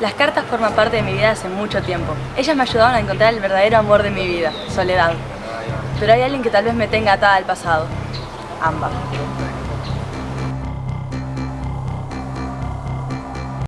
Las cartas forman parte de mi vida hace mucho tiempo. Ellas me ayudaron a encontrar el verdadero amor de mi vida, Soledad. Pero hay alguien que tal vez me tenga atada al pasado. Amba.